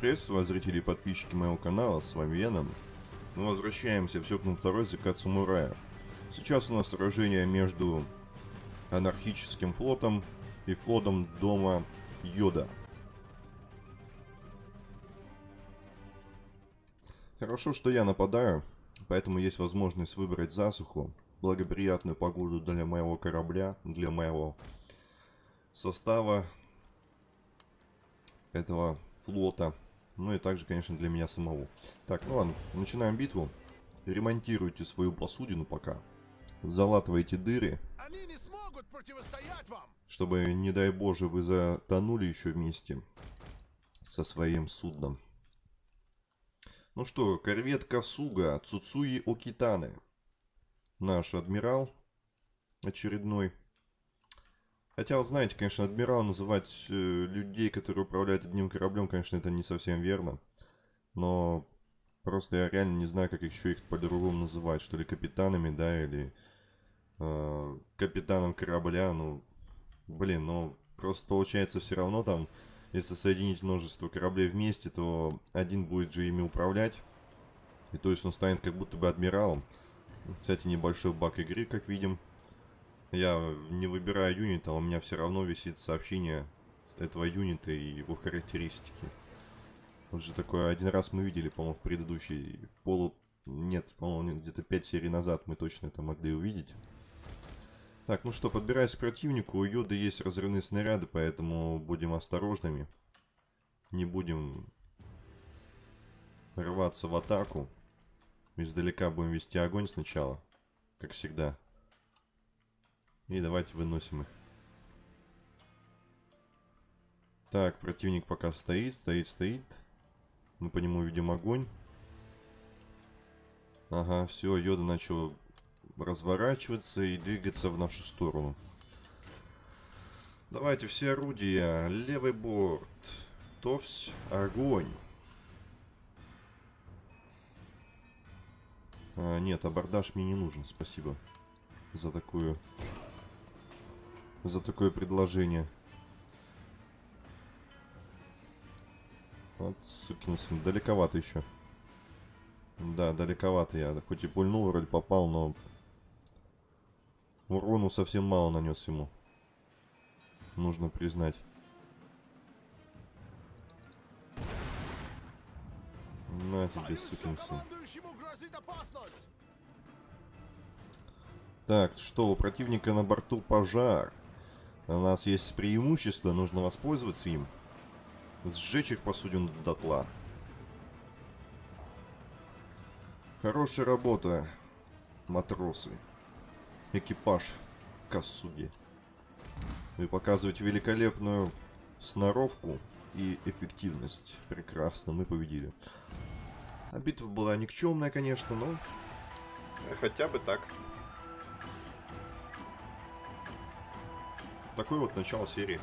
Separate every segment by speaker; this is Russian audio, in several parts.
Speaker 1: Приветствую вас, зрители и подписчики моего канала, с вами Веном. Мы возвращаемся в Сёкнул второй закат самураев. Сейчас у нас сражение между анархическим флотом и флотом дома Йода. Хорошо, что я нападаю, поэтому есть возможность выбрать засуху, благоприятную погоду для моего корабля, для моего состава этого флота. Ну и также, конечно, для меня самого. Так, ну ладно, начинаем битву. Ремонтируйте свою посудину пока. Залатывайте дыры.
Speaker 2: Они не смогут противостоять вам!
Speaker 1: Чтобы, не дай боже, вы затонули еще вместе со своим судном. Ну что, корвет Касуга Цуцуи Окитаны. Наш адмирал очередной. Хотя, вот знаете, конечно, адмирал называть э, людей, которые управляют одним кораблем, конечно, это не совсем верно. Но просто я реально не знаю, как еще их по-другому называть. Что ли, капитанами, да, или э, капитаном корабля. Ну, блин, ну, просто получается все равно там, если соединить множество кораблей вместе, то один будет же ими управлять. И то есть он станет как будто бы адмиралом. Кстати, небольшой баг игры, как видим. Я не выбираю юнита, у меня все равно висит сообщение этого юнита и его характеристики. Уже такое один раз мы видели, по-моему, в предыдущей полу... Нет, по-моему, где-то 5 серий назад мы точно это могли увидеть. Так, ну что, подбираясь к противнику, у Йоды есть разрывные снаряды, поэтому будем осторожными. Не будем рваться в атаку. Издалека будем вести огонь сначала, как всегда. И давайте выносим их. Так, противник пока стоит, стоит, стоит. Мы по нему видим огонь. Ага, все, Йода начал разворачиваться и двигаться в нашу сторону. Давайте все орудия. Левый борт. Товсь, огонь. А, нет, абордаж мне не нужен, спасибо за такую за такое предложение. Вот, сукин сын, далековато еще. Да, далековато я. Хоть и пульнул, вроде попал, но... Урону совсем мало нанес ему. Нужно признать. На тебе, сукин сын. Так, что, у противника на борту пожар. У нас есть преимущество, нужно воспользоваться им. Сжечь их посудину дотла. Хорошая работа, матросы. Экипаж Касуги. Вы показываете великолепную сноровку и эффективность. Прекрасно, мы победили. А битва была никчемная, конечно, но хотя бы так. Такое вот начало серии.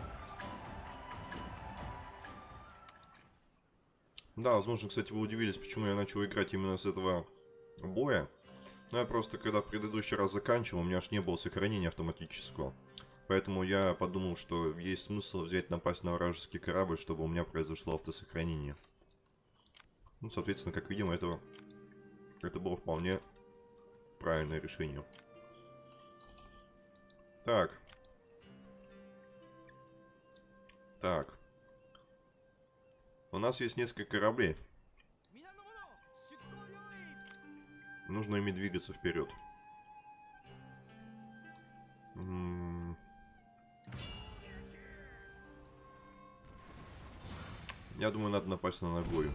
Speaker 1: Да, возможно, кстати, вы удивились, почему я начал играть именно с этого боя. Но я просто, когда в предыдущий раз заканчивал, у меня аж не было сохранения автоматического. Поэтому я подумал, что есть смысл взять напасть на вражеский корабль, чтобы у меня произошло автосохранение. Ну, соответственно, как видим, это, это было вполне правильное решение. Так. Так. У нас есть несколько кораблей. Нужно ими двигаться вперед. Я думаю, надо напасть на Нагою.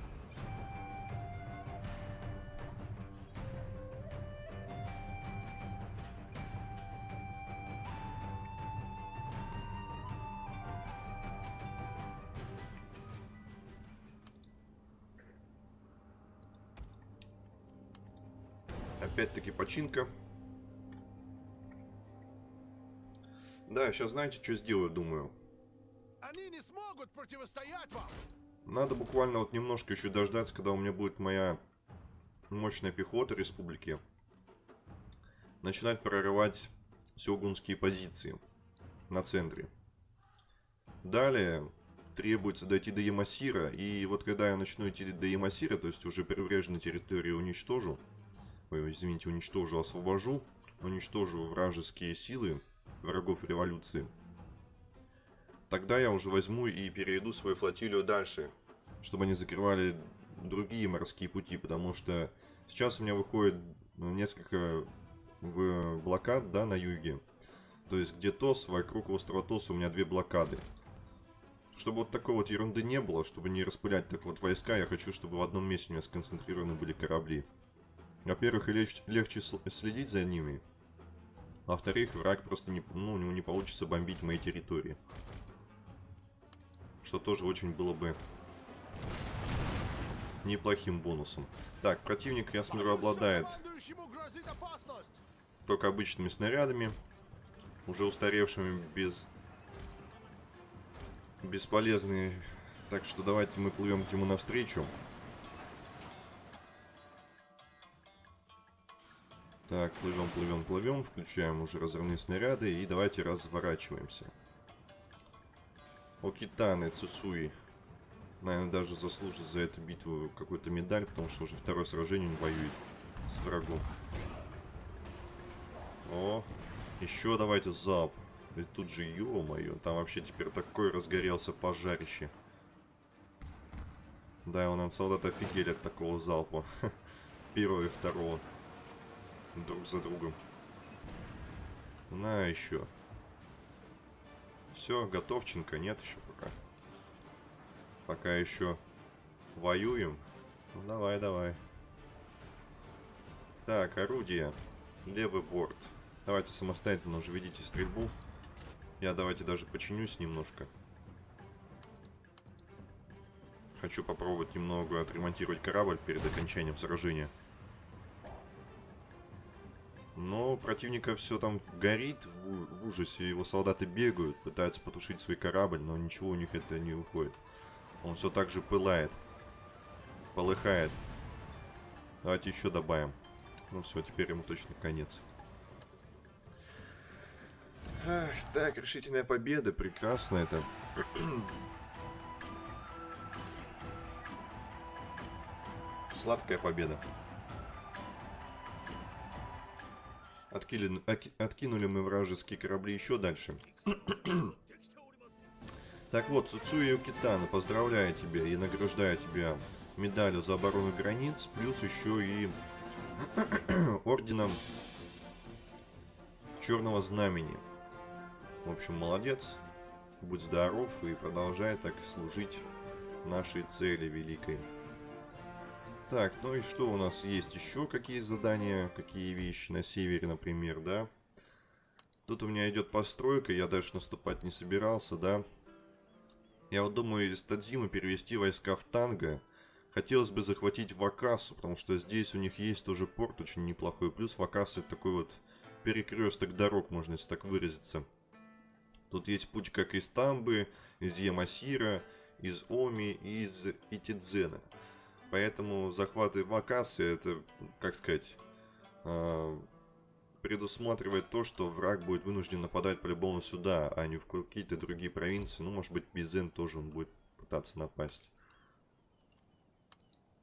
Speaker 1: Починка. Да, сейчас знаете, что сделаю, думаю.
Speaker 2: Они не смогут противостоять вам!
Speaker 1: Надо буквально вот немножко еще дождаться, когда у меня будет моя мощная пехота республики. Начинать прорывать сёгунские позиции на центре. Далее требуется дойти до Ямасира. И вот когда я начну идти до Ямасира, то есть уже прибрежные территории уничтожу, ой, извините, уничтожу, освобожу, уничтожу вражеские силы врагов революции, тогда я уже возьму и перейду свою флотилию дальше, чтобы они закрывали другие морские пути, потому что сейчас у меня выходит ну, несколько блокад, да, на юге. То есть где ТОС, вокруг острова ТОС у меня две блокады. Чтобы вот такой вот ерунды не было, чтобы не распылять так вот войска, я хочу, чтобы в одном месте у меня сконцентрированы были корабли. Во-первых, легче, легче следить за ними. Во-вторых, враг просто не, ну, у него не получится бомбить мои территории. Что тоже очень было бы неплохим бонусом. Так, противник, я смотрю, обладает только обычными снарядами, уже устаревшими, без бесполезные. Так что давайте мы плывем к нему навстречу. Так, плывем, плывем, плывем, включаем уже разрывные снаряды и давайте разворачиваемся. Окитаны, Цусуи. Наверное, даже заслужит за эту битву какую-то медаль, потому что уже второе сражение он воюет с врагом. О, еще давайте залп. И тут же, ё-моё, там вообще теперь такой разгорелся пожарище. Да, он от солдат офигели от такого залпа. Первого и второго. Друг за другом. На еще. Все, готовченко, нет еще пока. Пока еще воюем. Ну, давай, давай. Так, орудие. Левый борт. Давайте самостоятельно уже ведите стрельбу. Я давайте даже починюсь немножко. Хочу попробовать немного отремонтировать корабль перед окончанием сражения. Но противника все там горит в, ужасе. Его солдаты бегают, пытаются потушить свой корабль, но ничего у них это не выходит. Он все так же пылает. Полыхает. Давайте еще добавим. Ну все, теперь ему точно конец. Ах, так, решительная победа, прекрасно это. Сладкая победа. Откили, откинули мы вражеские корабли еще дальше. так вот, Цуцуя Китана, поздравляю тебя и награждаю тебя медалью за оборону границ, плюс еще и орденом Черного Знамени. В общем, молодец, будь здоров и продолжай так служить нашей цели великой. Так, ну и что у нас есть еще? Какие задания, какие вещи на севере, например, да? Тут у меня идет постройка, я дальше наступать не собирался, да? Я вот думаю из Тадзимы перевести войска в Танго. Хотелось бы захватить Вакасу, потому что здесь у них есть тоже порт очень неплохой. Плюс Вакаса это такой вот перекресток дорог, можно если так выразиться. Тут есть путь как из Тамбы, из Ямасира, из Оми и из Итидзена. Поэтому захваты Вакасы, это, как сказать, э, предусматривает то, что враг будет вынужден нападать по-любому сюда, а не в какие-то другие провинции. Ну, может быть, Бизен тоже он будет пытаться напасть.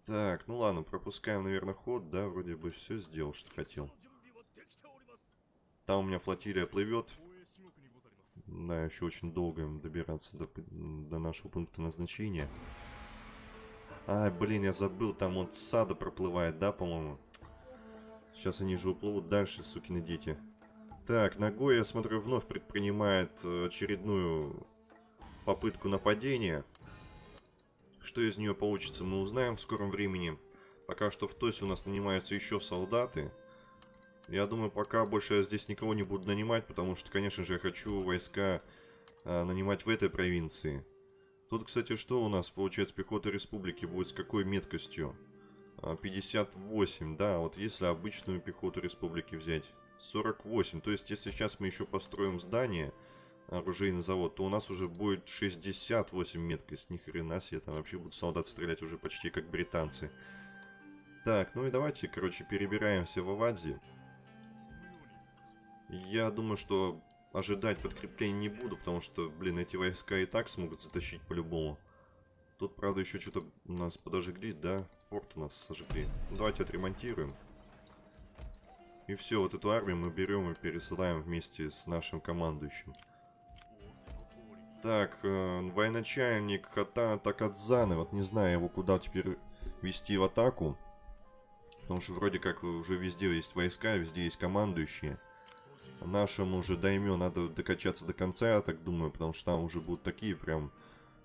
Speaker 1: Так, ну ладно, пропускаем, наверное, ход, да, вроде бы все сделал, что хотел. Там у меня флотилия плывет. Да, еще очень долго добираться до, до нашего пункта назначения. А, блин, я забыл, там вот сада проплывает, да, по-моему? Сейчас они же уплывут дальше, сукины дети. Так, ногой, я смотрю, вновь предпринимает э, очередную попытку нападения. Что из нее получится, мы узнаем в скором времени. Пока что в ТОСе у нас нанимаются еще солдаты. Я думаю, пока больше я здесь никого не буду нанимать, потому что, конечно же, я хочу войска а, нанимать в этой провинции. Тут, кстати, что у нас получается пехота республики будет с какой меткостью? А, 58, да, вот если обычную пехоту республики взять. 48, то есть если сейчас мы еще построим здание, оружейный завод, то у нас уже будет 68 меткость. Ни хрена себе, там вообще будут солдат стрелять уже почти как британцы. Так, ну и давайте, короче, перебираемся в Авадзи. Я думаю, что ожидать подкрепления не буду, потому что, блин, эти войска и так смогут затащить по-любому. Тут, правда, еще что-то у нас подожгли, да? Порт у нас сожгли. Ну, давайте отремонтируем. И все, вот эту армию мы берем и пересылаем вместе с нашим командующим. Так, э, военачальник Хатана Такадзаны. Вот не знаю его куда теперь вести в атаку. Потому что вроде как уже везде есть войска, везде есть командующие. Нашему же даймё надо докачаться до конца, я так думаю, потому что там уже будут такие прям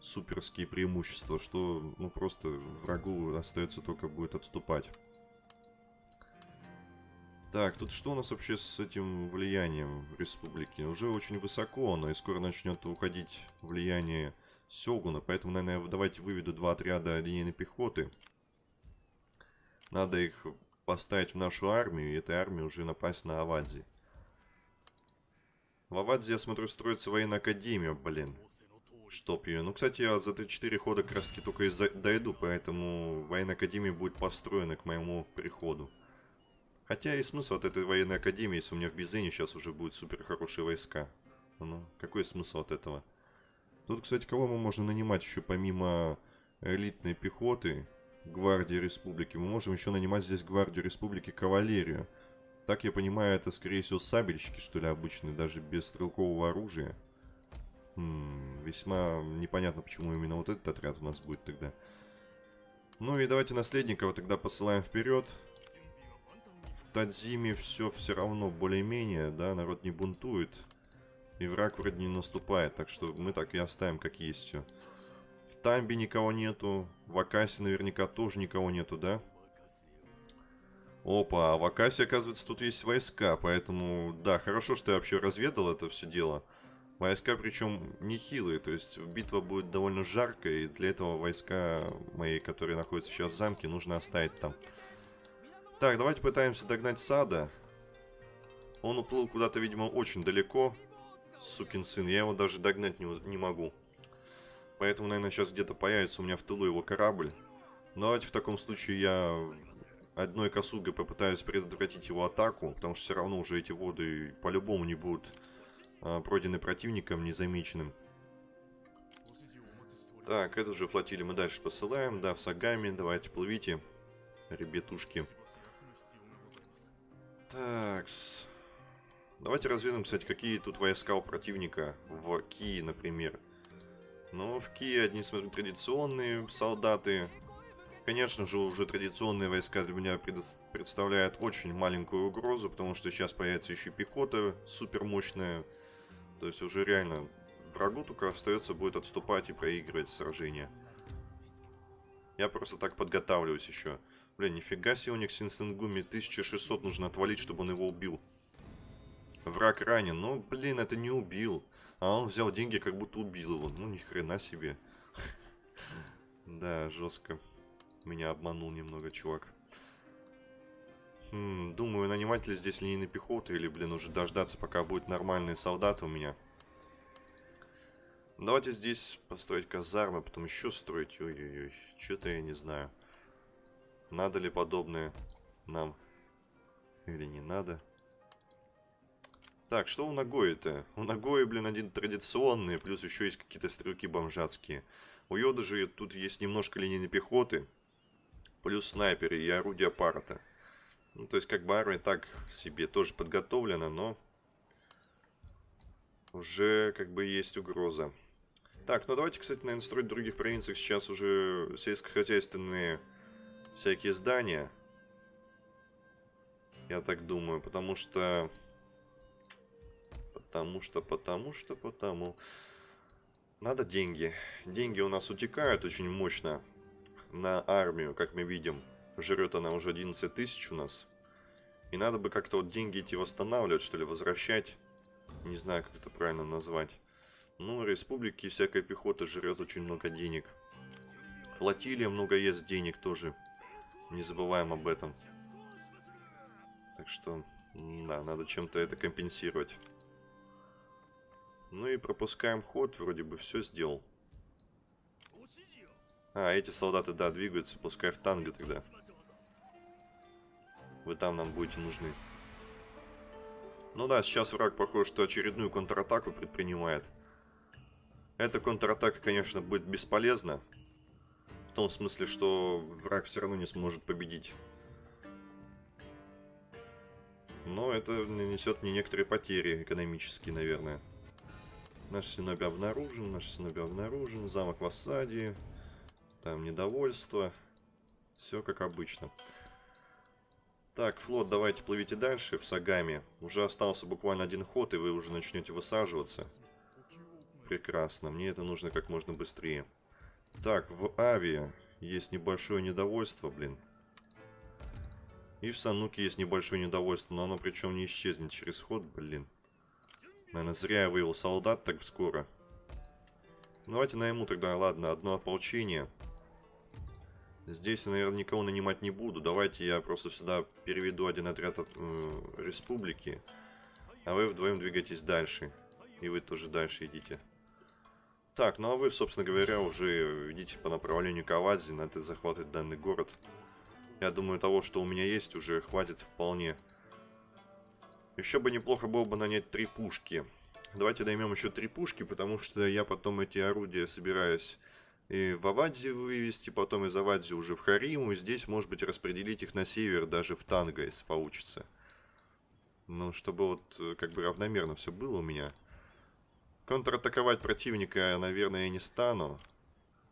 Speaker 1: суперские преимущества, что ну просто врагу остается только будет отступать. Так, тут что у нас вообще с этим влиянием в республике? Уже очень высоко, но и скоро начнет уходить влияние Сёгуна, поэтому, наверное, давайте выведу два отряда линейной пехоты. Надо их поставить в нашу армию, и этой армии уже напасть на Авадзи. В Авадзе, я смотрю, строится военная академия, блин. Чтоб ее. Ну, кстати, я за 3-4 хода таки только и дойду, поэтому военная академия будет построена к моему приходу. Хотя и смысл от этой военной академии, если у меня в Бизене сейчас уже будут супер хорошие войска. Ну, какой смысл от этого? Тут, кстати, кого мы можем нанимать еще помимо элитной пехоты, гвардии республики? Мы можем еще нанимать здесь гвардию республики кавалерию. Так я понимаю, это скорее всего сабельщики, что ли, обычные, даже без стрелкового оружия. М -м, весьма непонятно, почему именно вот этот отряд у нас будет тогда. Ну и давайте наследников тогда посылаем вперед. В Тадзиме все все равно более-менее, да, народ не бунтует. И враг вроде не наступает, так что мы так и оставим, как есть все. В Тамбе никого нету, в Акасе наверняка тоже никого нету, да? Опа, а в Акасе, оказывается, тут есть войска, поэтому, да, хорошо, что я вообще разведал это все дело. Войска, причем, нехилые, то есть битва будет довольно жаркая, и для этого войска мои, которые находятся сейчас в замке, нужно оставить там. Так, давайте пытаемся догнать Сада. Он уплыл куда-то, видимо, очень далеко, сукин сын, я его даже догнать не, не могу. Поэтому, наверное, сейчас где-то появится у меня в тылу его корабль. Давайте в таком случае я одной косугой попытаюсь предотвратить его атаку, потому что все равно уже эти воды по-любому не будут а, пройдены противником незамеченным. Так, эту же флотилию мы дальше посылаем. Да, в Сагами. Давайте, плывите, ребятушки. Так, -с. Давайте разведаем, кстати, какие тут войска у противника в Ки, например. Ну, в Ки одни, смотрю, традиционные солдаты, Конечно же, уже традиционные войска для меня представляют очень маленькую угрозу, потому что сейчас появится еще пехота супер мощная. То есть уже реально врагу только остается будет отступать и проигрывать сражение. Я просто так подготавливаюсь еще. Блин, нифига себе у них Синсенгуми 1600 нужно отвалить, чтобы он его убил. Враг ранен. Ну, блин, это не убил. А он взял деньги, как будто убил его. Ну, ни хрена себе. Да, жестко. Меня обманул немного чувак. Хм, думаю, наниматель здесь линейной пехоты или, блин, уже дождаться, пока будут нормальные солдаты у меня. Давайте здесь построить казармы, потом еще строить. Ой-ой-ой, что-то я не знаю. Надо ли подобное нам или не надо. Так, что у Нагои-то? У Нагои, блин, один традиционный, плюс еще есть какие-то стрелки бомжатские. У Йода же тут есть немножко линейной пехоты плюс снайперы и орудия парата. Ну, то есть, как бы армия так себе тоже подготовлена, но уже как бы есть угроза. Так, ну давайте, кстати, наверное, строить в других провинциях сейчас уже сельскохозяйственные всякие здания. Я так думаю, потому что... Потому что, потому что, потому... Надо деньги. Деньги у нас утекают очень мощно на армию, как мы видим. Жрет она уже 11 тысяч у нас. И надо бы как-то вот деньги эти восстанавливать, что ли, возвращать. Не знаю, как это правильно назвать. Ну, республики всякая пехота жрет очень много денег. Флотилия много ест денег тоже. Не забываем об этом. Так что, да, надо чем-то это компенсировать. Ну и пропускаем ход, вроде бы все сделал. А, эти солдаты, да, двигаются, пускай в танго тогда. Вы там нам будете нужны. Ну да, сейчас враг, похоже, что очередную контратаку предпринимает. Эта контратака, конечно, будет бесполезна. В том смысле, что враг все равно не сможет победить. Но это нанесет мне некоторые потери экономические, наверное. Наш синоби обнаружен, наш синоби обнаружен. Замок в осаде. Там недовольство. Все как обычно. Так, флот, давайте плывите дальше в Сагами. Уже остался буквально один ход, и вы уже начнете высаживаться. Прекрасно, мне это нужно как можно быстрее. Так, в Авиа есть небольшое недовольство, блин. И в Сануке есть небольшое недовольство, но оно причем не исчезнет через ход, блин. Наверное, зря я вывел солдат так скоро. Давайте найму тогда, ладно, одно ополчение. Здесь наверное, никого нанимать не буду. Давайте я просто сюда переведу один отряд от, э, республики. А вы вдвоем двигайтесь дальше. И вы тоже дальше идите. Так, ну а вы, собственно говоря, уже идите по направлению к Авази. Надо захватывать данный город. Я думаю, того, что у меня есть, уже хватит вполне. Еще бы неплохо было бы нанять три пушки. Давайте наймем еще три пушки, потому что я потом эти орудия собираюсь и в Авадзе вывести, потом из Авадзи уже в Хариму, и здесь, может быть, распределить их на север, даже в Танго, если получится. Ну, чтобы вот э, как бы равномерно все было у меня. Контратаковать противника, наверное, я не стану.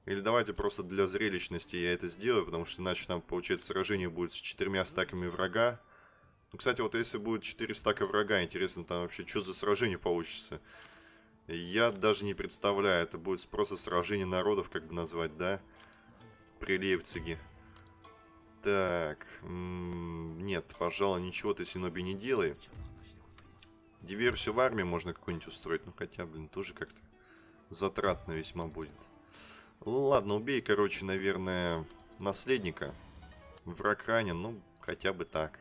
Speaker 1: Или давайте просто для зрелищности я это сделаю, потому что иначе там, получается, сражение будет с четырьмя стаками врага. Ну, кстати, вот если будет четыре стака врага, интересно, там вообще что за сражение получится. Я даже не представляю, это будет просто сражение народов, как бы назвать, да? При Лейпциге. Так, нет, пожалуй, ничего ты, Синоби, не делай. Диверсию в армии можно какую-нибудь устроить, ну хотя, блин, тоже как-то затратно весьма будет. Ладно, убей, короче, наверное, наследника. Враг ранен, ну, хотя бы так.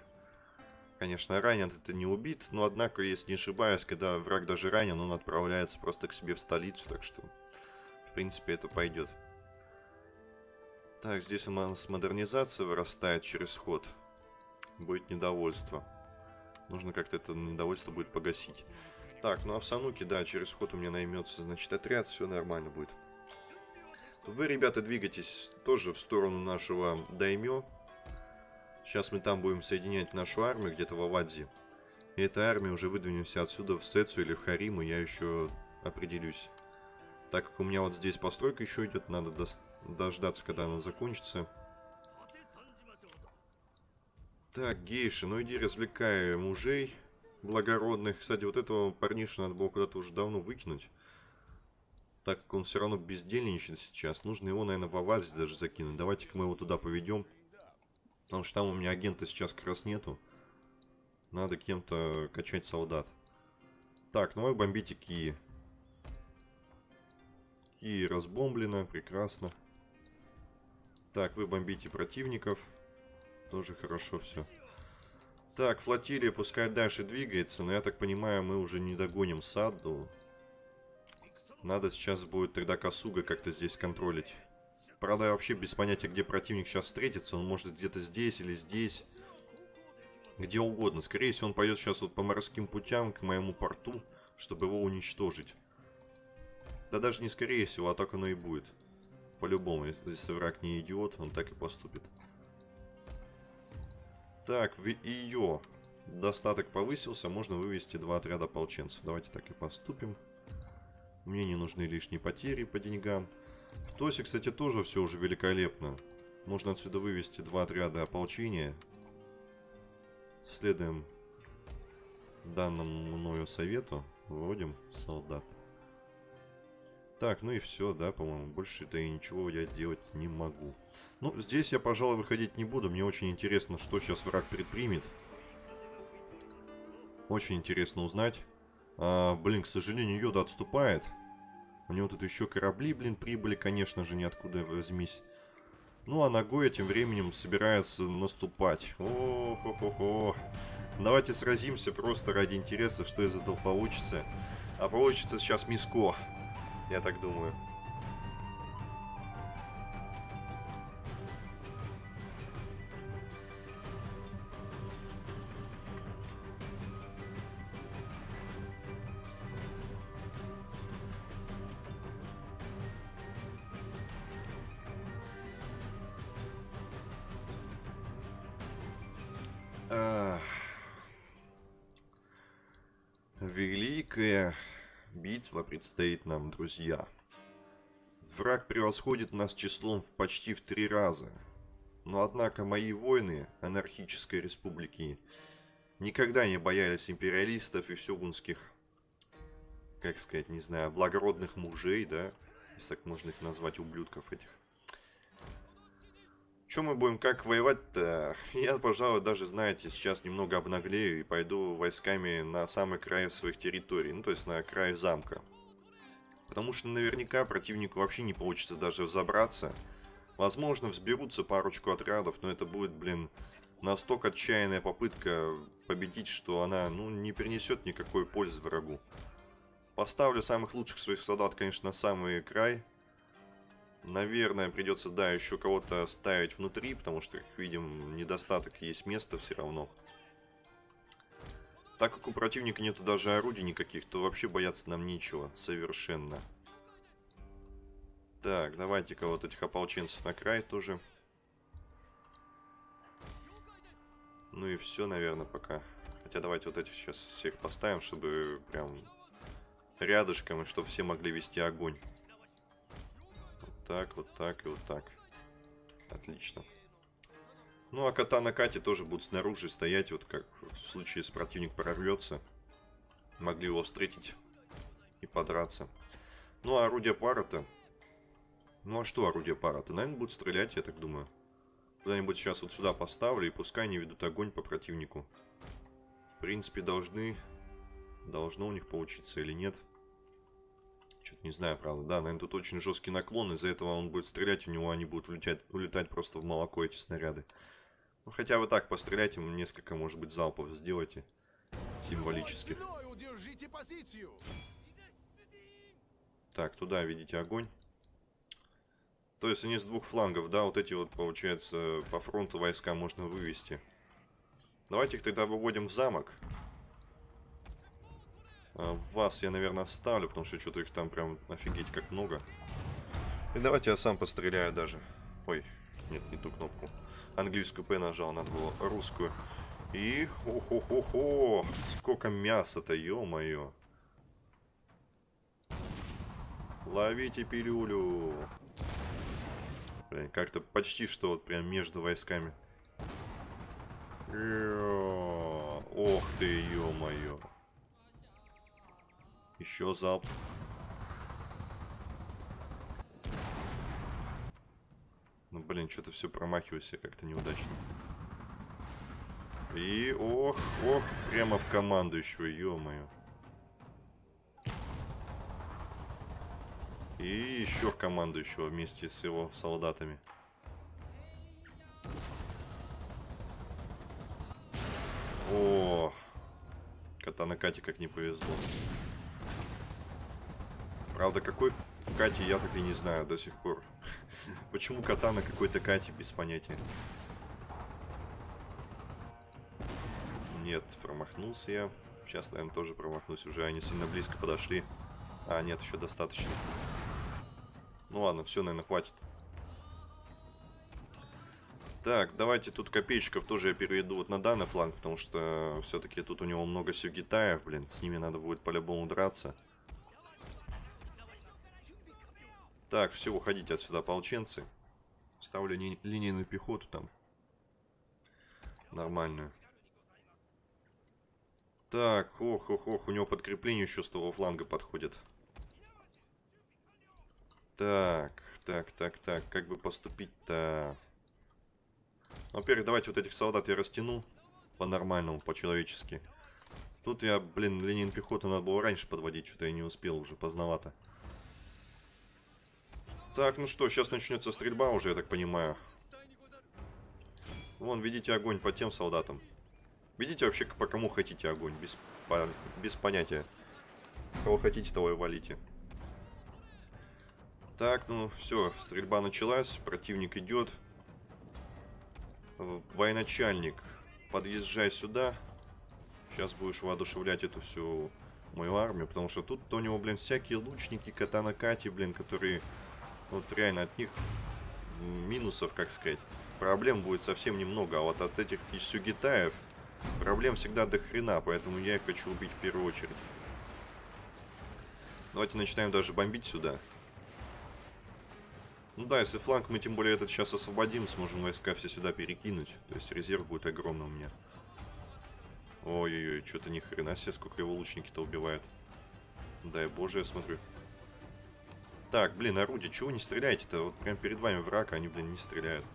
Speaker 1: Конечно, ранен это не убит, но однако, если не ошибаюсь, когда враг даже ранен, он отправляется просто к себе в столицу, так что, в принципе, это пойдет. Так, здесь у нас модернизация вырастает через ход. Будет недовольство. Нужно как-то это недовольство будет погасить. Так, ну а в Сануке, да, через ход у меня наймется, значит, отряд, все нормально будет. Вы, ребята, двигайтесь тоже в сторону нашего Даймё. Сейчас мы там будем соединять нашу армию где-то в Авадзе. И этой армией уже выдвинемся отсюда в Сецу или в Хариму, я еще определюсь. Так как у меня вот здесь постройка еще идет, надо дождаться, когда она закончится. Так, гейши, ну иди развлекай мужей благородных. Кстати, вот этого парниша надо было куда-то уже давно выкинуть. Так как он все равно бездельничает сейчас, нужно его, наверное, в Авазе даже закинуть. Давайте-ка мы его туда поведем. Потому что там у меня агента сейчас как раз нету. Надо кем-то качать солдат. Так, ну вы бомбите Ки. Ки разбомблено, прекрасно. Так, вы бомбите противников. Тоже хорошо все. Так, флотилия пускай дальше двигается, но я так понимаю, мы уже не догоним Саду. Надо сейчас будет тогда Касуга как-то здесь контролить. Правда, я вообще без понятия, где противник сейчас встретится. Он может где-то здесь или здесь. Где угодно. Скорее всего, он пойдет сейчас вот по морским путям к моему порту, чтобы его уничтожить. Да даже не скорее всего, а так оно и будет. По-любому, если враг не идиот, он так и поступит. Так, в ее достаток повысился, можно вывести два отряда ополченцев. Давайте так и поступим. Мне не нужны лишние потери по деньгам. В Тосе, кстати, тоже все уже великолепно. Можно отсюда вывести два отряда ополчения. Следуем данному мною совету. Вводим солдат. Так, ну и все, да, по-моему. Больше-то и ничего я делать не могу. Ну, здесь я, пожалуй, выходить не буду. Мне очень интересно, что сейчас враг предпримет. Очень интересно узнать. А, блин, к сожалению, Йода отступает. У него тут еще корабли, блин, прибыли, конечно же, ниоткуда возьмись. Ну, а ногой тем временем собирается наступать. о хо хо хо Давайте сразимся просто ради интереса, что из этого получится. А получится сейчас миско, я так думаю. Предстоит нам, друзья. Враг превосходит нас числом в почти в три раза. Но однако мои воины анархической республики никогда не боялись империалистов и сёгунских, как сказать, не знаю, благородных мужей, да, если так можно их назвать, ублюдков этих. Чем мы будем как воевать-то? Я, пожалуй, даже, знаете, сейчас немного обнаглею и пойду войсками на самый край своих территорий. Ну, то есть на край замка. Потому что наверняка противнику вообще не получится даже забраться. Возможно, взберутся парочку отрядов, но это будет, блин, настолько отчаянная попытка победить, что она, ну, не принесет никакой пользы врагу. Поставлю самых лучших своих солдат, конечно, на самый край. Наверное, придется, да, еще кого-то ставить внутри, потому что, как видим, недостаток есть места все равно. Так как у противника нету даже орудий никаких, то вообще бояться нам нечего совершенно. Так, давайте-ка вот этих ополченцев на край тоже. Ну и все, наверное, пока. Хотя давайте вот этих сейчас всех поставим, чтобы прям рядышком, и чтобы все могли вести огонь так, вот так и вот так. Отлично. Ну, а кота на Кате тоже будут снаружи стоять, вот как в случае, если противник прорвется. Могли его встретить и подраться. Ну, а орудие пара-то... Ну, а что орудие пара-то? Наверное, будут стрелять, я так думаю. Куда-нибудь сейчас вот сюда поставлю, и пускай они ведут огонь по противнику. В принципе, должны... Должно у них получиться или нет. Что-то не знаю, правда. Да, наверное, тут очень жесткий наклон. Из-за этого он будет стрелять, у него они будут улетать, улетать просто в молоко, эти снаряды. Ну, хотя вы так постреляйте, несколько, может быть, залпов сделайте. Символических. Так, туда видите огонь. То есть они с двух флангов, да, вот эти вот, получается, по фронту войска можно вывести. Давайте их тогда выводим в замок. А, вас я, наверное, оставлю, потому что что-то их там прям офигеть как много. И давайте я сам постреляю даже. Ой, нет, не ту кнопку. Английскую П нажал, надо было русскую. И, хо-хо-хо-хо, сколько мяса-то, ё-моё. Ловите пилюлю. Блин, как-то почти что вот прям между войсками. Ох ты, ё-моё. Еще залп. Ну, блин, что-то все промахиваюсь я как-то неудачно. И, ох, ох, прямо в командующего, ё-моё. И еще в командующего вместе с его солдатами. О, кота на Кате как не повезло. Правда, какой Кати я так и не знаю до сих пор. Почему кота на какой-то Кате, без понятия. Нет, промахнулся я. Сейчас, наверное, тоже промахнусь. Уже они сильно близко подошли. А, нет, еще достаточно. Ну ладно, все, наверное, хватит. Так, давайте тут копейщиков тоже я переведу вот на данный фланг, потому что все-таки тут у него много сюгитаев, блин, с ними надо будет по-любому драться. Так, все, уходите отсюда, ополченцы. Ставлю ли, линейную пехоту там. Нормальную. Так, ох, ох, ох, у него подкрепление еще с того фланга подходит. Так, так, так, так, как бы поступить-то? Во-первых, давайте вот этих солдат я растяну по-нормальному, по-человечески. Тут я, блин, линейную пехоту надо было раньше подводить, что-то я не успел уже, поздновато. Так, ну что, сейчас начнется стрельба уже, я так понимаю. Вон, видите огонь по тем солдатам. Видите вообще, по кому хотите огонь? Без, по, без понятия. Кого хотите, того и валите. Так, ну все, стрельба началась, противник идет. Военачальник, подъезжай сюда. Сейчас будешь воодушевлять эту всю мою армию, потому что тут у него, блин, всякие лучники, катанакати, блин, которые вот реально от них минусов, как сказать, проблем будет совсем немного. А вот от этих сюгитаев Проблем всегда до хрена, поэтому я их хочу убить в первую очередь. Давайте начинаем даже бомбить сюда. Ну да, если фланг мы тем более этот сейчас освободим, сможем войска все сюда перекинуть. То есть резерв будет огромный у меня. Ой-ой-ой, что-то ни хрена себе, сколько его лучники-то убивает. Дай боже, я смотрю. Так, блин, орудие, чего не стреляете-то? Вот прям перед вами враг, а они, блин, не стреляют.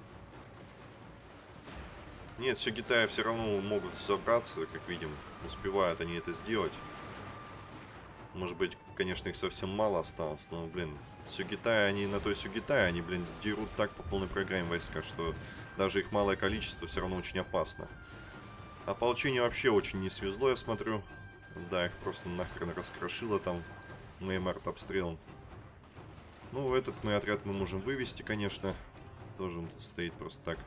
Speaker 1: Нет, все Китая все равно могут собраться, как видим. Успевают они это сделать. Может быть, конечно, их совсем мало осталось, но, блин, Сюгитай, они на той Сюгитай, они, блин, дерут так по полной программе войска, что даже их малое количество все равно очень опасно. Ополчение вообще очень не свезло, я смотрю. Да, их просто нахрен раскрошило там моим артобстрелом. Ну, этот мой отряд мы можем вывести, конечно. Тоже он тут стоит просто так.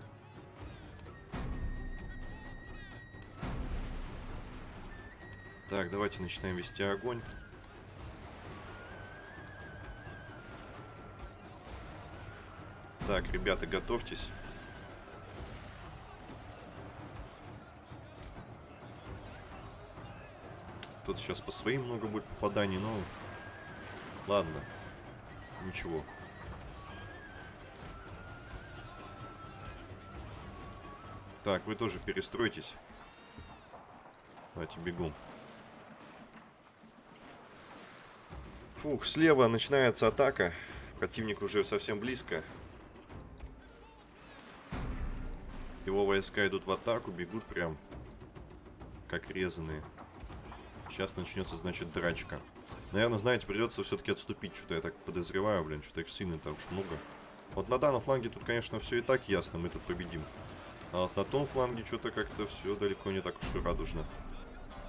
Speaker 1: Так, давайте начинаем вести огонь. Так, ребята, готовьтесь. Тут сейчас по своим много будет попаданий, но... Ладно. Ничего. Так, вы тоже перестройтесь. Давайте бегом. Фух, слева начинается атака. Противник уже совсем близко. Его войска идут в атаку, бегут прям как резаные. Сейчас начнется, значит, драчка. Наверное, знаете, придется все-таки отступить. Что-то я так подозреваю, блин, что-то их сильно там уж много. Вот на данном фланге тут, конечно, все и так ясно, мы тут победим. А вот на том фланге что-то как-то все далеко не так уж и радужно.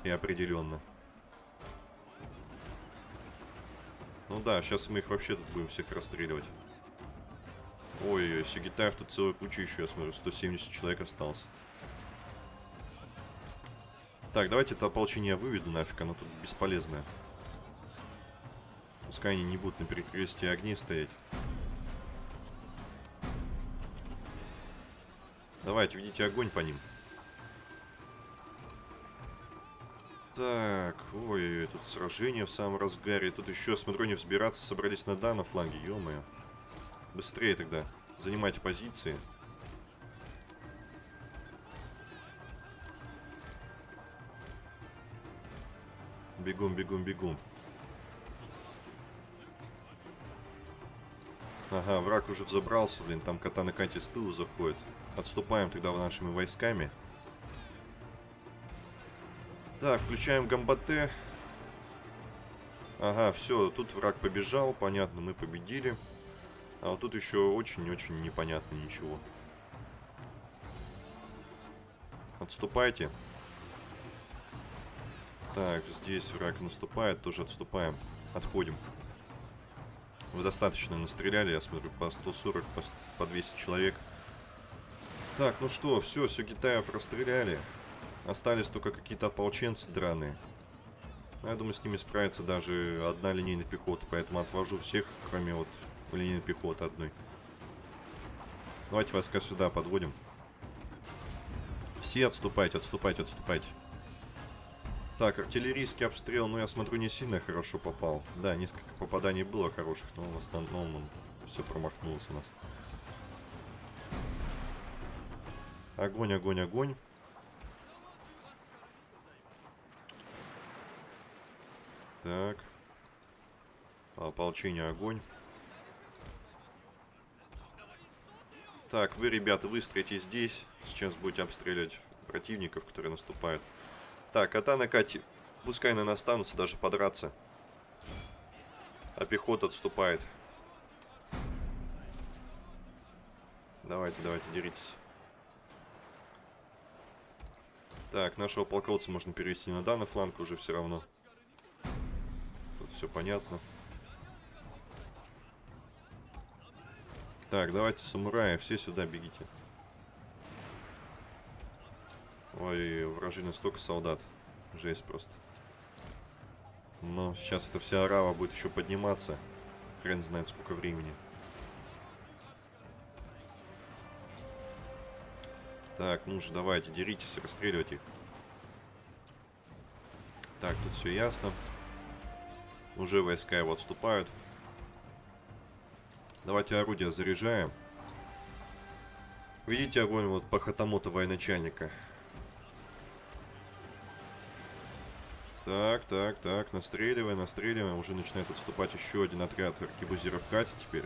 Speaker 1: И определенно. Ну да, сейчас мы их вообще тут будем всех расстреливать. Ой-ой-ой, Сигитаев тут целая куча еще, я смотрю, 170 человек осталось. Так, давайте это ополчение выведу нафиг, оно тут бесполезное. Пускай они не будут на перекрестии огней стоять. Давайте, ведите огонь по ним. Так, ой, тут сражение в самом разгаре. Тут еще, смотрю, не взбираться собрались на данном фланге, ё-моё. Быстрее тогда. Занимайте позиции. Бегом, бегом, бегом. Ага, враг уже взобрался, блин, там катана Канти с тылу заходит. Отступаем тогда нашими войсками. Так, включаем гамбате. Ага, все, тут враг побежал, понятно, мы победили. А вот тут еще очень-очень непонятно ничего. Отступайте. Так, здесь враг наступает, тоже отступаем. Отходим. Вы достаточно настреляли, я смотрю, по 140, по, по 200 человек. Так, ну что, все, все Китаев расстреляли. Остались только какие-то ополченцы драные. Я думаю, с ними справится даже одна линейная пехота, поэтому отвожу всех, кроме вот линейной пехоты одной. Давайте войска сюда подводим. Все отступайте, отступайте, отступайте. Так, артиллерийский обстрел, ну я смотрю, не сильно хорошо попал. Да, несколько попаданий было хороших, но в основном он все промахнулся у нас. Огонь, огонь, огонь. Так. Ополчение, огонь. Так, вы, ребята, выстроите здесь. Сейчас будете обстреливать противников, которые наступают. Так, Атана Кати, пускай на нас останутся даже подраться. А пехота отступает. Давайте, давайте, деритесь. Так, нашего полководца можно перевести на данный фланг уже все равно. Тут все понятно. Так, давайте, самураи, все сюда бегите. Ой, вражины столько солдат. Жесть просто. Но сейчас эта вся арава будет еще подниматься. Хрен знает сколько времени. Так, ну же, давайте, деритесь, расстреливать их. Так, тут все ясно. Уже войска его отступают. Давайте орудия заряжаем. Видите огонь вот по хатамоту военачальника. Так, так, так, настреливаем, настреливаем. Уже начинает отступать еще один отряд аркебузиров Кати теперь.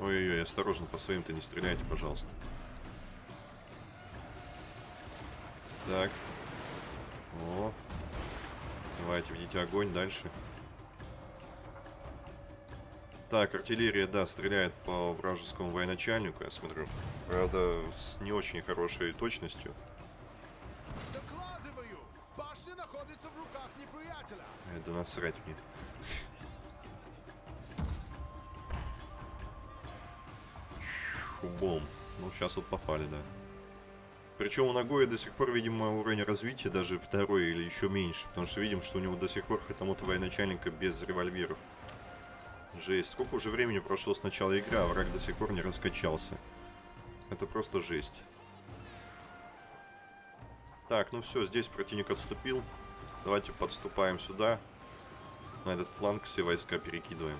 Speaker 1: Ой-ой-ой, осторожно, по своим-то не стреляйте, пожалуйста. Так. О. Давайте, ведите огонь дальше. Так, артиллерия, да, стреляет по вражескому военачальнику, я смотрю. Правда, с не очень хорошей точностью.
Speaker 2: Докладываю! Башня находится в руках неприятеля.
Speaker 1: Да насрать мне. Фубом. Ну, сейчас вот попали, да. Причем у Нагоя до сих пор, видимо, уровень развития даже второй или еще меньше. Потому что видим, что у него до сих пор хатамота военачальника без револьверов. Жесть. Сколько уже времени прошло с начала игры, а враг до сих пор не раскачался. Это просто жесть. Так, ну все, здесь противник отступил. Давайте подступаем сюда. На этот фланг все войска перекидываем.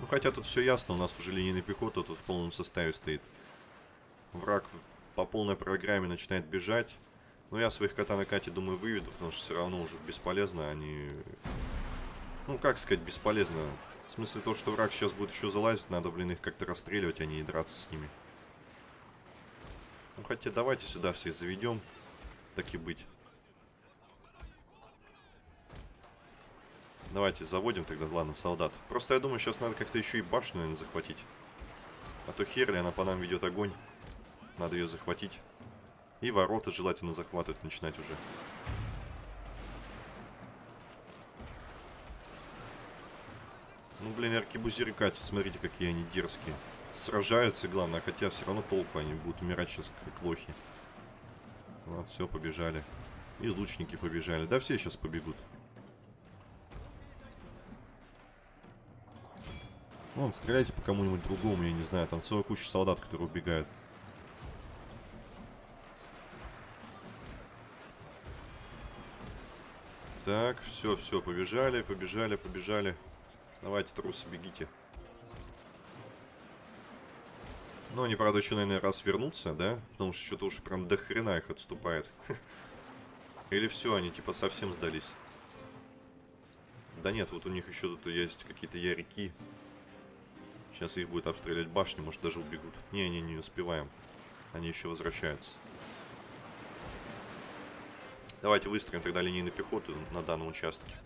Speaker 1: Ну, хотя тут все ясно, у нас уже линейная пехота тут в полном составе стоит. Враг по полной программе начинает бежать. Но я своих кота на Кате, думаю, выведу, потому что все равно уже бесполезно. Они... Ну, как сказать, бесполезно. В смысле, то, что враг сейчас будет еще залазить, надо, блин, их как-то расстреливать, а не драться с ними. Ну, хотя давайте сюда всех заведем. Так и быть. Давайте заводим тогда, ладно, солдат. Просто я думаю, сейчас надо как-то еще и башню, наверное, захватить. А то херли, она по нам ведет огонь. Надо ее захватить. И ворота желательно захватывать начинать уже. Ну, блин, аркебузиры Кати, смотрите, какие они дерзкие. Сражаются, главное, хотя все равно толку, они будут умирать сейчас как лохи. Вот, все, побежали. И лучники побежали. Да все сейчас побегут. Вон, стреляйте по кому-нибудь другому, я не знаю. Там целая куча солдат, которые убегают. Так, все, все, побежали, побежали, побежали. Давайте, трусы, бегите. Ну, они, правда, еще, наверное, раз вернутся, да? Потому что что-то уж прям до хрена их отступает. Или все, они типа совсем сдались. Да нет, вот у них еще тут есть какие-то ярики. Сейчас их будет обстрелять башни, может даже убегут. Не-не, не успеваем. Они еще возвращаются. Давайте выстроим тогда линейную пехоту на данном участке.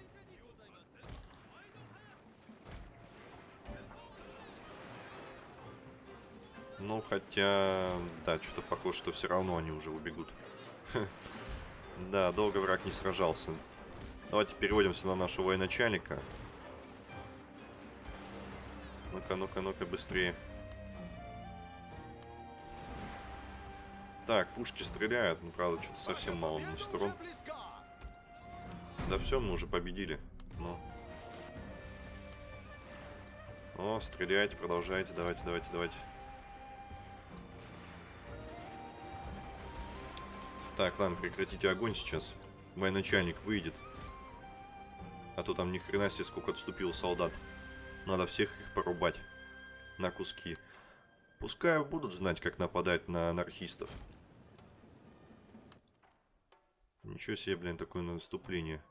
Speaker 1: Ну, хотя... Да, что-то похоже, что все равно они уже убегут. Да, долго враг не сражался. Давайте переводимся на нашего военачальника. Ну-ка, ну-ка, ну-ка, быстрее. Так, пушки стреляют, ну, правда, что-то совсем мало на сторон. Да все, мы уже победили. Ну. О, стреляйте, продолжайте, давайте, давайте, давайте. Так, ладно, прекратите огонь сейчас. Военачальник выйдет. А то там ни хрена себе сколько отступил солдат. Надо всех их порубать на куски. Пускай будут знать, как нападать на анархистов. Ничего себе, блин, такое наступление.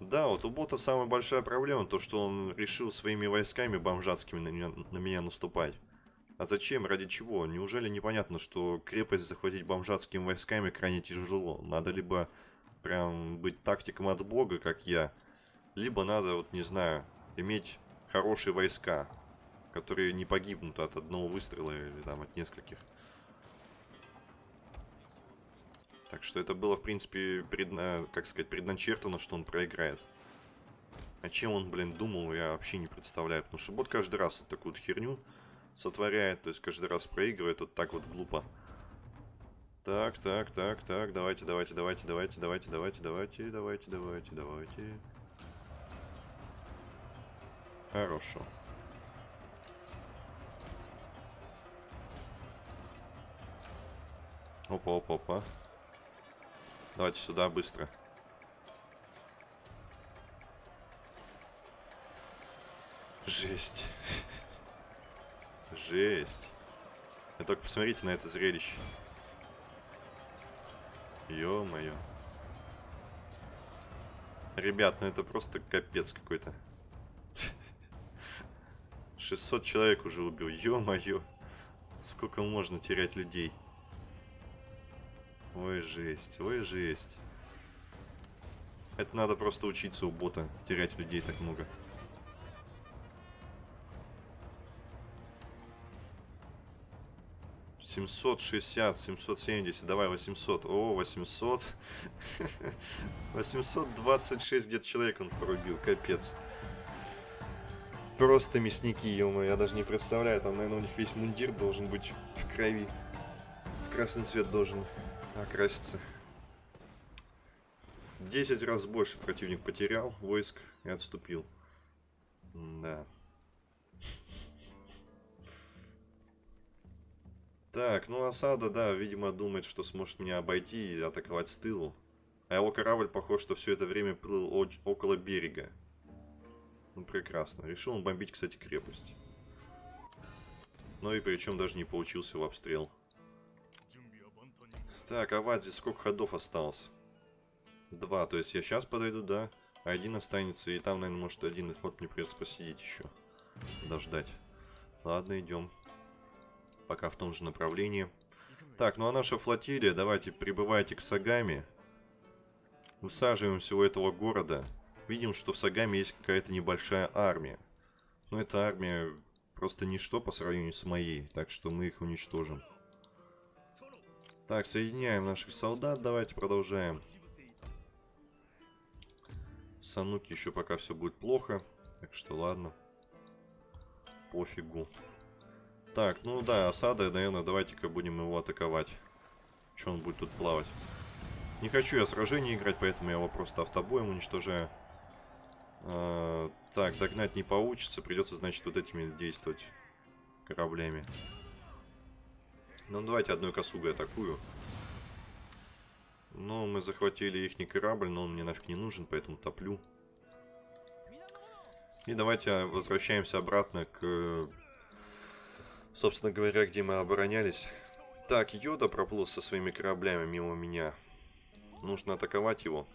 Speaker 1: Да, вот у бота самая большая проблема, то что он решил своими войсками бомжатскими на меня, на меня наступать. А зачем? Ради чего? Неужели непонятно, что крепость захватить бомжатскими войсками крайне тяжело? Надо либо прям быть тактиком от бога, как я, либо надо, вот не знаю, иметь хорошие войска, которые не погибнут от одного выстрела или там от нескольких. Так что это было, в принципе, предна... как сказать, предначертано, что он проиграет. А чем он, блин, думал, я вообще не представляю. Потому что бот каждый раз вот такую вот херню сотворяет. То есть каждый раз проигрывает вот так вот глупо. Так, так, так, так, давайте, давайте, давайте, давайте, давайте, давайте, давайте, давайте, давайте, давайте. Хорошо. Опа, опа, опа. Давайте сюда быстро. Жесть. Жесть. Вы только посмотрите на это зрелище. Ё-моё. Ребят, ну это просто капец какой-то. 600 человек уже убил. Ё-моё. Сколько можно терять людей? Ой, жесть. Ой, жесть. Это надо просто учиться у бота. Терять людей так много. Семьсот шестьдесят, семьсот семьдесят, давай восемьсот. О, восемьсот. Восемьсот двадцать шесть где-то человек он порубил, капец. Просто мясники, ё я даже не представляю. Там, наверное, у них весь мундир должен быть в крови. В красный цвет должен окраситься. В 10 раз больше противник потерял войск и отступил. Да. Так, ну осада, да, видимо, думает, что сможет меня обойти и атаковать с тылу. А его корабль, похож, что все это время плыл около берега. Ну, прекрасно. Решил он бомбить, кстати, крепость. Ну и причем даже не получился в обстрел. Так, а здесь сколько ходов осталось? Два, то есть я сейчас подойду, да. А один останется, и там, наверное, может один ход мне придется посидеть еще. Дождать. Ладно, идем. Пока в том же направлении. Так, ну а наша флотилия, давайте прибывайте к Сагами. Высаживаемся у этого города. Видим, что в Сагаме есть какая-то небольшая армия. Но эта армия просто ничто по сравнению с моей, так что мы их уничтожим. Так, соединяем наших солдат, давайте продолжаем. Сануки еще пока все будет плохо, так что ладно. Пофигу. Так, ну да, осада, наверное, давайте-ка будем его атаковать. Че он будет тут плавать? Не хочу я сражение играть, поэтому я его просто автобоем уничтожаю. А, так, догнать не получится. Придется, значит, вот этими действовать кораблями. Ну, давайте одной косугой атакую. Ну, мы захватили их не корабль, но он мне нафиг не нужен, поэтому топлю. И давайте возвращаемся обратно к, собственно говоря, где мы оборонялись. Так, Йода проплыл со своими кораблями мимо меня. Нужно атаковать его.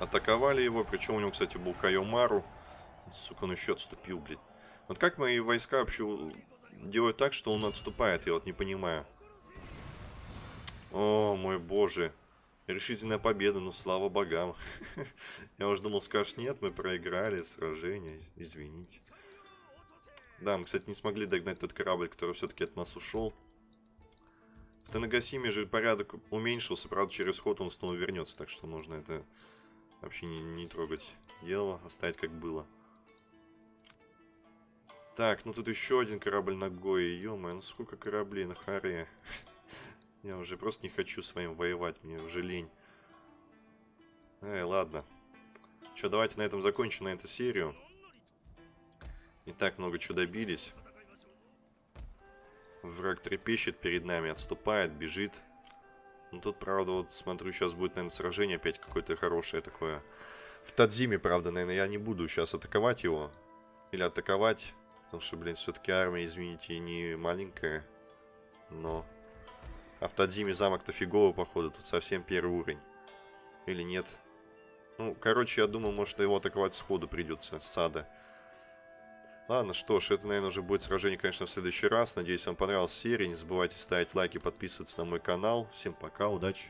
Speaker 1: Атаковали его, причем у него, кстати, был Кайомару. Сука, он еще отступил, блядь. Вот как мои войска вообще делают так, что он отступает, я вот не понимаю. О, мой боже. Решительная победа, ну слава богам. я уже думал, скажешь, нет, мы проиграли сражение, извините. Да, мы, кстати, не смогли догнать тот корабль, который все-таки от нас ушел. В Танагасиме же порядок уменьшился, правда, через ход он снова вернется, так что нужно это Вообще не, не трогать дело, оставить как было. Так, ну тут еще один корабль на Гое. ё ну сколько кораблей на Харе. Я уже просто не хочу с вами воевать, мне уже лень. Эй, ладно. Че, давайте на этом закончим на эту серию. Не так много чего добились. Враг трепещет перед нами, отступает, бежит. Ну тут, правда, вот смотрю, сейчас будет, наверное, сражение опять какое-то хорошее такое. В Тадзиме, правда, наверное, я не буду сейчас атаковать его. Или атаковать. Потому что, блин, все-таки армия, извините, не маленькая. Но... А в Тадзиме замок-то фиговый, походу. Тут совсем первый уровень. Или нет? Ну, короче, я думаю, может, его атаковать сходу придется, с сада. Ладно, что ж, это, наверное, уже будет сражение, конечно, в следующий раз. Надеюсь, вам понравилась серия. Не забывайте ставить лайки, подписываться на мой канал. Всем пока, удачи!